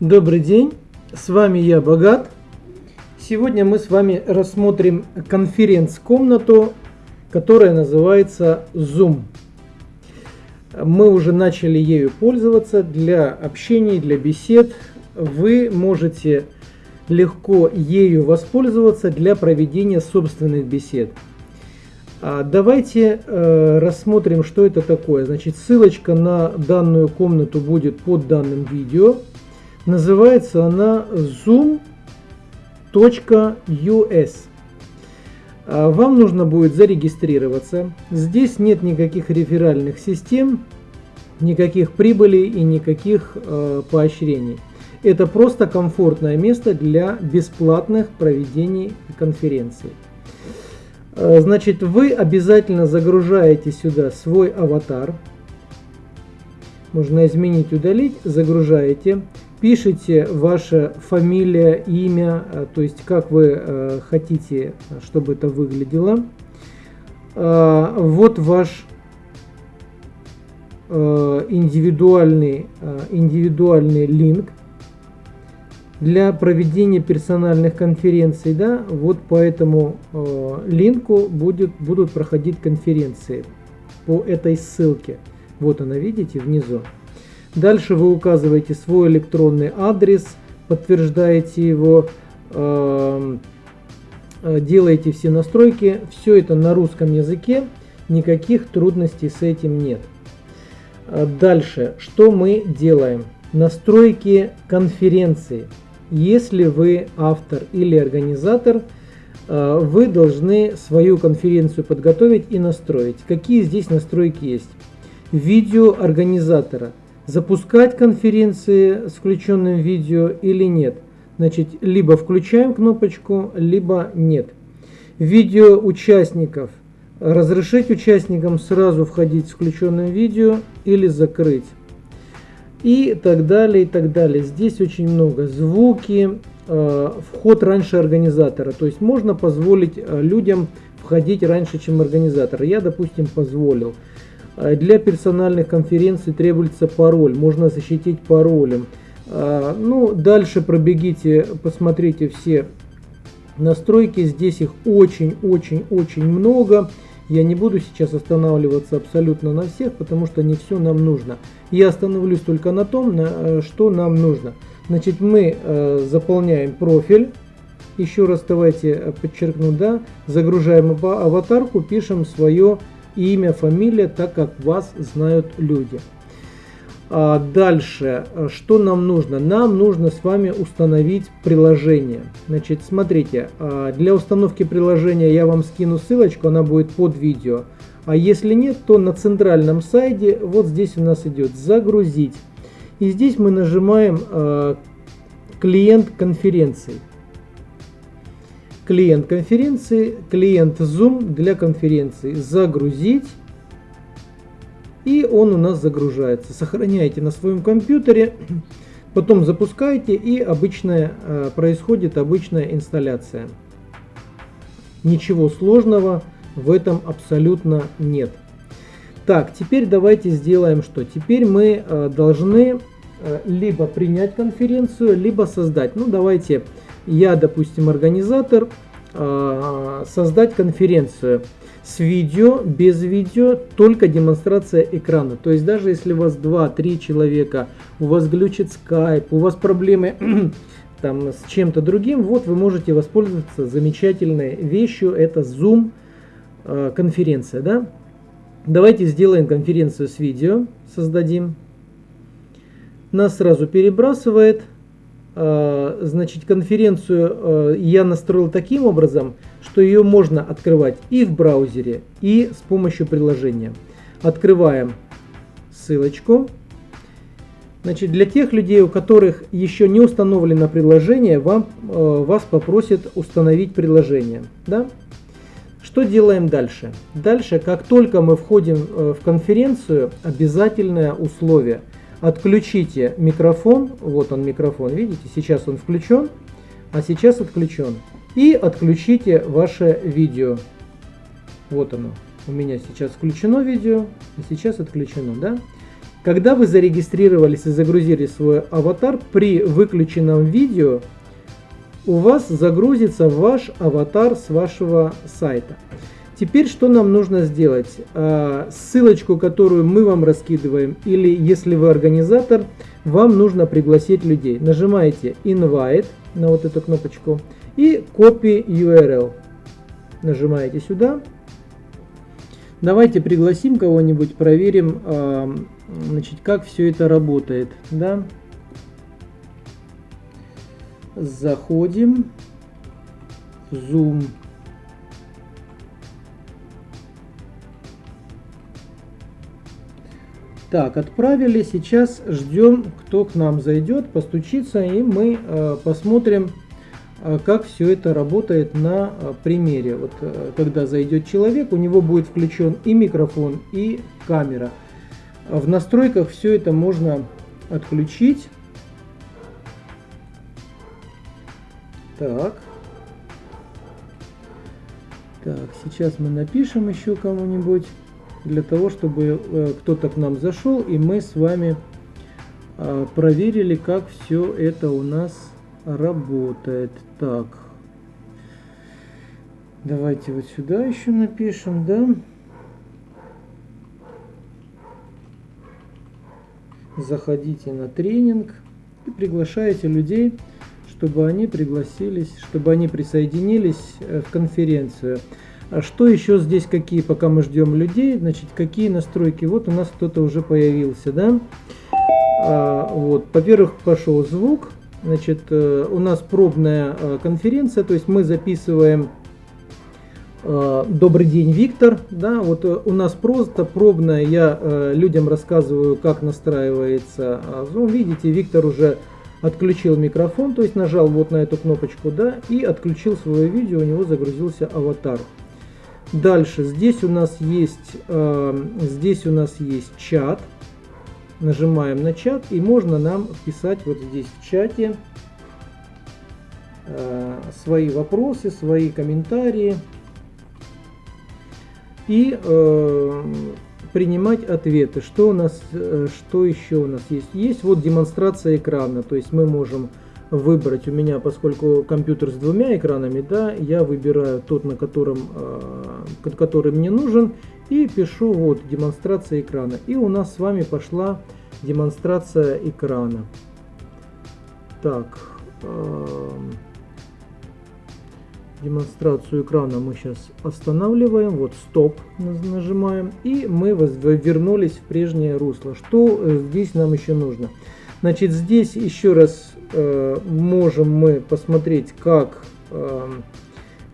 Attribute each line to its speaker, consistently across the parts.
Speaker 1: Добрый день, с вами я Богат. Сегодня мы с вами рассмотрим конференц-комнату, которая называется Zoom. Мы уже начали ею пользоваться для общения, для бесед. Вы можете легко ею воспользоваться для проведения собственных бесед. А давайте э, рассмотрим, что это такое. Значит, ссылочка на данную комнату будет под данным видео. Называется она zoom.us. А, вам нужно будет зарегистрироваться. Здесь нет никаких реферальных систем, никаких прибылей и никаких э, поощрений. Это просто комфортное место для бесплатных проведений конференций. Э, значит, вы обязательно загружаете сюда свой аватар. Можно изменить, удалить. Загружаете пишите ваша фамилия, имя, э, то есть как вы э, хотите, чтобы это выглядело. Э, вот ваш индивидуальный, индивидуальный линк для проведения персональных конференций. Да, вот по этому линку будет, будут проходить конференции по этой ссылке. Вот она, видите, внизу. Дальше вы указываете свой электронный адрес, подтверждаете его, эм, э, делаете все настройки. Все это на русском языке, никаких трудностей с этим нет. Э, дальше, что мы делаем? Настройки конференции. Если вы автор или организатор, э, вы должны свою конференцию подготовить и настроить. Какие здесь настройки есть? Видео организатора – запускать конференции с включенным видео или нет. Значит, либо включаем кнопочку, либо нет. Видео участников. Разрешить участникам сразу входить с включенным видео или закрыть. И так далее, и так далее. Здесь очень много. Звуки, э, вход раньше организатора. То есть можно позволить э, людям входить раньше, чем организатор. Я, допустим, позволил. А для персональных конференций требуется пароль, можно защитить паролем. А, ну, дальше пробегите, посмотрите все настройки, здесь их очень-очень-очень много. Я не буду сейчас останавливаться абсолютно на всех, потому что не все нам нужно. Я остановлюсь только на том, на, э, что нам нужно. Значит, мы э, заполняем профиль. Еще раз давайте э, подчеркну, да, загружаем аватарку, пишем свое имя, фамилия, так как вас знают люди. А дальше, что нам нужно? Нам нужно с вами установить приложение. Значит, смотрите, а, для установки приложения я вам скину ссылочку, она будет под видео. А если нет, то на центральном сайте, вот здесь у нас идет «Загрузить». И здесь мы нажимаем а, «Клиент конференции» клиент конференции, клиент Zoom для конференции. Загрузить. И он у нас загружается. Сохраняйте на своем компьютере, потом запускаете и обычная, э, происходит обычная инсталляция. Ничего сложного в этом абсолютно нет. Так, теперь давайте сделаем что? Теперь мы э, должны либо принять конференцию, либо создать. Ну, давайте я, допустим, организатор, а, создать конференцию с видео, без видео, только демонстрация экрана. То есть даже если у вас 2-3 человека, у вас глючит Skype, у вас проблемы там с чем-то другим, вот вы можете воспользоваться замечательной вещью, это Zoom а, конференция. Да? Давайте сделаем конференцию с видео, создадим. Нас сразу перебрасывает Э, значит, конференцию э, я настроил таким образом, что ее можно открывать и в браузере, и с помощью приложения. Открываем ссылочку. Значит, для тех людей, у которых еще не установлено приложение, вам, э, вас попросят установить приложение. Да? Что делаем дальше? Дальше, как только мы входим в конференцию, обязательное условие – Отключите микрофон, вот он микрофон, видите, сейчас он включен, а сейчас отключен. И отключите ваше видео. Вот оно. У меня сейчас включено видео, и сейчас отключено, да? Когда вы зарегистрировались и загрузили свой аватар, при выключенном видео у вас загрузится ваш аватар с вашего сайта. Теперь что нам нужно сделать? А, ссылочку, которую мы вам раскидываем, или если вы организатор, вам нужно пригласить людей. Нажимаете Invite на вот эту кнопочку и Copy URL. Нажимаете сюда. Давайте пригласим кого-нибудь, проверим, а, значит, как все это работает. Да? Заходим в Zoom. Так, отправили. Сейчас ждем, кто к нам зайдет, постучится, и мы э, посмотрим, э, как все это работает на э, примере. Вот э, когда зайдет человек, у него будет включен и микрофон, и камера. В настройках все это можно отключить. Так. Так, сейчас мы напишем еще кому-нибудь для того, чтобы э, кто-то к нам зашел и мы с вами э, проверили, как все это у нас работает. Так, давайте вот сюда еще напишем, да. Заходите на тренинг и приглашаете людей, чтобы они пригласились, чтобы они присоединились э, в конференцию. А что еще здесь, какие, пока мы ждем людей, значит, какие настройки? Вот у нас кто-то уже появился, да? А, вот, во-первых, пошел звук, значит, э, у нас пробная э, конференция, то есть мы записываем э, Добрый день, Виктор. Да, вот у нас просто пробная, я людям рассказываю, как настраивается Zoom. Видите, Виктор уже отключил микрофон, то есть нажал вот на эту кнопочку, да, и отключил свое видео, у него загрузился аватар. Дальше здесь у нас есть э, здесь у нас есть чат. Нажимаем на чат и можно нам писать вот здесь в чате э, свои вопросы, свои комментарии и э, принимать ответы. Что у нас, э, что еще у нас есть? Есть вот демонстрация экрана, то есть мы можем выбрать у меня, поскольку компьютер с двумя экранами, да, я выбираю тот, на котором, э, который мне нужен, и пишу вот демонстрация экрана. И у нас с вами пошла демонстрация экрана. Так, э, демонстрацию экрана мы сейчас останавливаем, вот стоп нажимаем, и мы вернулись в прежнее русло. Что э, здесь нам еще нужно? Значит, здесь еще раз э, можем мы посмотреть, как, э,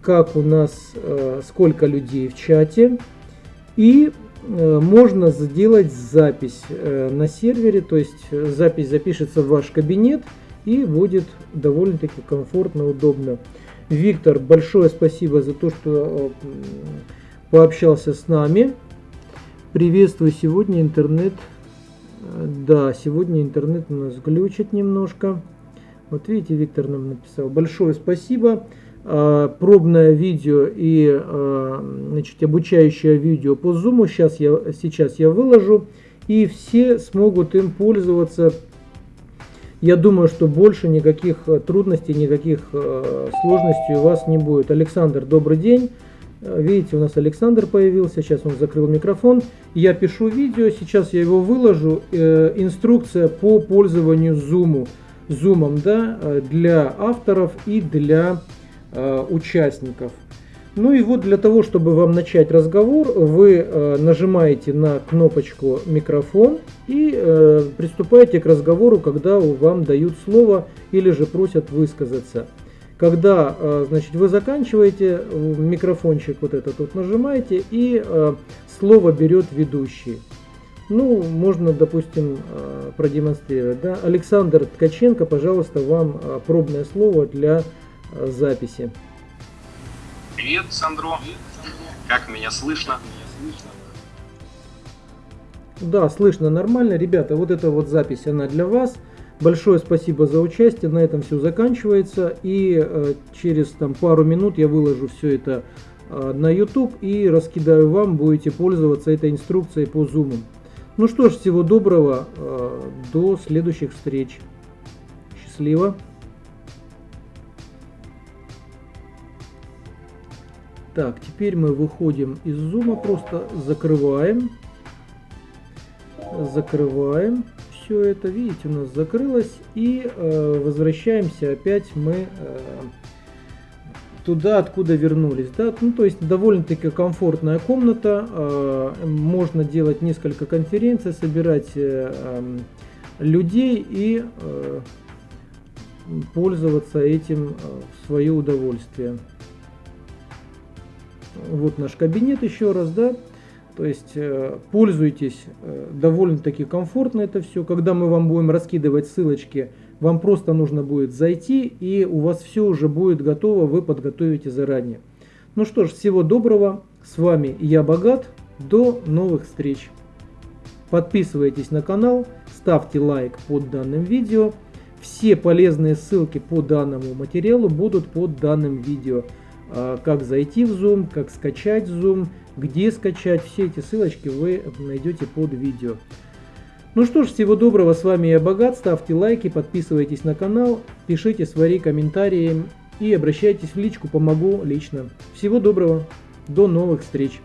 Speaker 1: как у нас, э, сколько людей в чате. И э, можно сделать запись э, на сервере, то есть запись запишется в ваш кабинет и будет довольно-таки комфортно, удобно. Виктор, большое спасибо за то, что э, пообщался с нами. Приветствую сегодня интернет да, сегодня интернет у нас глючит немножко. Вот видите, Виктор нам написал. Большое спасибо. А, пробное видео и а, значит, обучающее видео по Zoom сейчас я, сейчас я выложу. И все смогут им пользоваться. Я думаю, что больше никаких трудностей, никаких а, сложностей у вас не будет. Александр, добрый день. Видите, у нас Александр появился, сейчас он закрыл микрофон. Я пишу видео, сейчас я его выложу. Э, инструкция по пользованию Zoom, Zoom да, для авторов и для э, участников. Ну и вот для того, чтобы вам начать разговор, вы э, нажимаете на кнопочку микрофон и э, приступаете к разговору, когда вам дают слово или же просят высказаться. Когда э, значит, вы заканчиваете, микрофончик вот этот вот нажимаете, и э, слово берет ведущий. Ну, можно, допустим, э, продемонстрировать. Да? Александр Ткаченко, пожалуйста, вам пробное слово для записи.
Speaker 2: Привет, Сандро. Как меня слышно?
Speaker 1: Да, слышно нормально. Ребята, вот эта вот запись, она для вас. Большое спасибо за участие. На этом все заканчивается. И э, через там, пару минут я выложу все это э, на YouTube и раскидаю вам. Будете пользоваться этой инструкцией по Zoom. Ну что ж, всего доброго, до следующих встреч. Счастливо. Так, теперь мы выходим из зума, просто закрываем. Закрываем все это, видите, у нас закрылось. И э, возвращаемся опять мы э, туда, откуда вернулись. Да? Ну, то есть довольно-таки комфортная комната. Э, можно делать несколько конференций, собирать э, людей и э, пользоваться этим э, в свое удовольствие. Вот наш кабинет еще раз, да. То есть э, пользуйтесь, э, довольно-таки комфортно это все. Когда мы вам будем раскидывать ссылочки, вам просто нужно будет зайти, и у вас все уже будет готово, вы подготовите заранее. Ну что ж, всего доброго. С вами я Богат. До новых встреч. Подписывайтесь на канал, ставьте лайк под данным видео. Все полезные ссылки по данному материалу будут под данным видео. А, как зайти в Zoom, как скачать Zoom, где скачать. Все эти ссылочки вы найдете под видео. Ну что ж, всего доброго, с вами я Богат, ставьте лайки, подписывайтесь на канал, пишите свои комментарии и обращайтесь в личку, помогу лично. Всего доброго, до новых встреч!